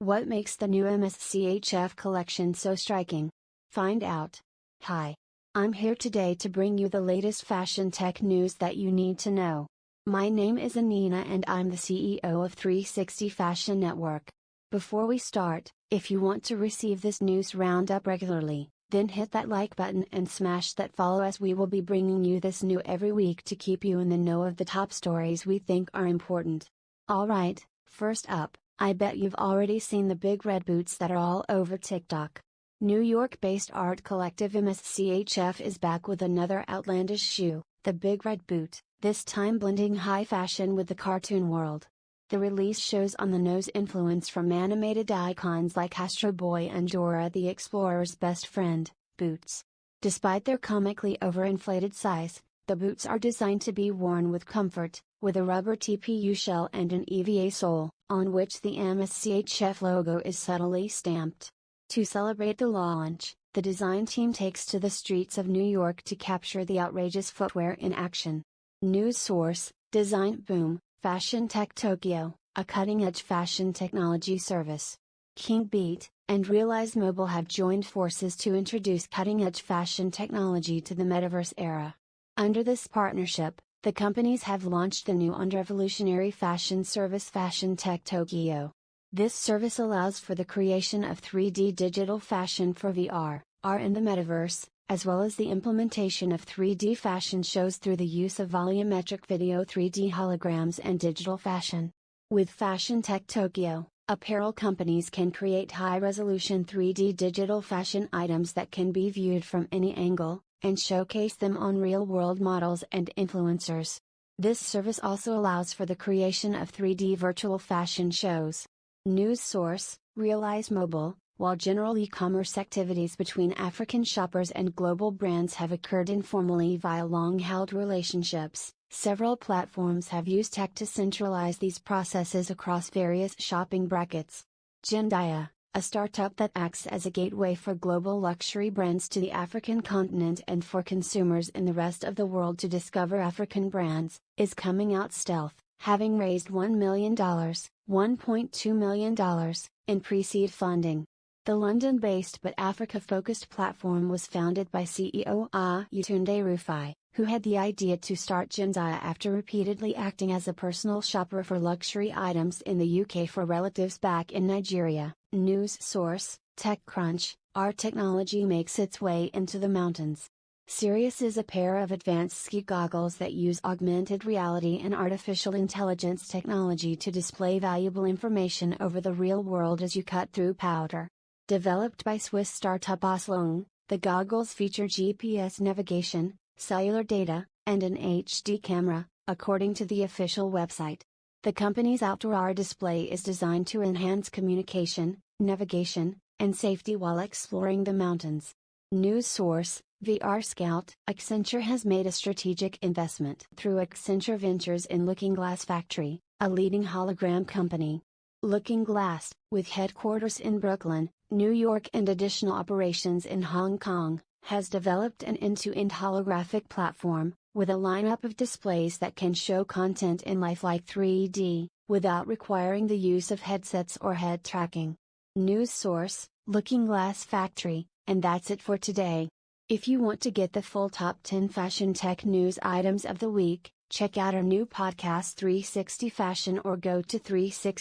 What makes the new MSCHF collection so striking? Find out. Hi. I'm here today to bring you the latest fashion tech news that you need to know. My name is Anina and I'm the CEO of 360 Fashion Network. Before we start, if you want to receive this news roundup regularly, then hit that like button and smash that follow as we will be bringing you this new every week to keep you in the know of the top stories we think are important. Alright, first up, I bet you've already seen the big red boots that are all over TikTok. New York based art collective MSCHF is back with another outlandish shoe, the Big Red Boot, this time blending high fashion with the cartoon world. The release shows on the nose influence from animated icons like Astro Boy and Dora the Explorer's best friend, boots. Despite their comically overinflated size, the boots are designed to be worn with comfort, with a rubber TPU shell and an EVA sole, on which the MSCHF logo is subtly stamped. To celebrate the launch, the design team takes to the streets of New York to capture the outrageous footwear in action. News source, designboom, Fashion Tech Tokyo, a cutting edge fashion technology service. King Beat, and Realize Mobile have joined forces to introduce cutting edge fashion technology to the metaverse era. Under this partnership, the companies have launched the new and revolutionary fashion service Fashion Tech Tokyo. This service allows for the creation of 3D digital fashion for VR, AR in the metaverse, as well as the implementation of 3D fashion shows through the use of volumetric video 3D holograms and digital fashion. With Fashion Tech Tokyo, apparel companies can create high resolution 3D digital fashion items that can be viewed from any angle, and showcase them on real world models and influencers. This service also allows for the creation of 3D virtual fashion shows. News source Realize Mobile while general e-commerce activities between African shoppers and global brands have occurred informally via long-held relationships, several platforms have used tech to centralize these processes across various shopping brackets. Jendaya, a startup that acts as a gateway for global luxury brands to the African continent and for consumers in the rest of the world to discover African brands, is coming out stealth, having raised $1 million, $1.2 million, in pre-seed funding. The London-based but Africa-focused platform was founded by CEO Ayotunde ah Rufai, who had the idea to start Jendaya after repeatedly acting as a personal shopper for luxury items in the UK for relatives back in Nigeria. News source, TechCrunch, our technology makes its way into the mountains. Sirius is a pair of advanced ski goggles that use augmented reality and artificial intelligence technology to display valuable information over the real world as you cut through powder. Developed by Swiss startup Osloon, the goggles feature GPS navigation, cellular data, and an HD camera, according to the official website. The company's outdoor display is designed to enhance communication, navigation, and safety while exploring the mountains. News source VR Scout Accenture has made a strategic investment through Accenture Ventures in Looking Glass Factory, a leading hologram company. Looking Glass, with headquarters in Brooklyn, New York and additional operations in Hong Kong, has developed an end-to-end holographic platform, with a lineup of displays that can show content in lifelike 3D, without requiring the use of headsets or head tracking. News source, Looking Glass Factory, and that's it for today. If you want to get the full top 10 fashion tech news items of the week, check out our new podcast 360 Fashion or go to 360